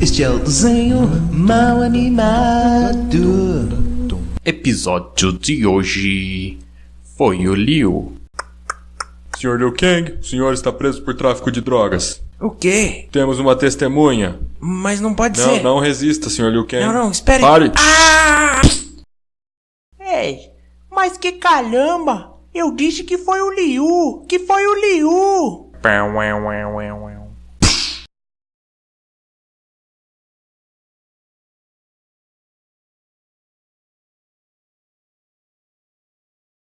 Este é o desenho mal animado. Episódio de hoje foi o Liu. Senhor Liu Kang, o senhor está preso por tráfico de drogas. O quê? Temos uma testemunha. Mas não pode Não, ser. não resista, senhor Liu Kang. Não, não, espere. Pare! Ah! Ei, mas que caramba! Eu disse que foi o Liu! Que foi o Liu! Ué, ué, ué, ué.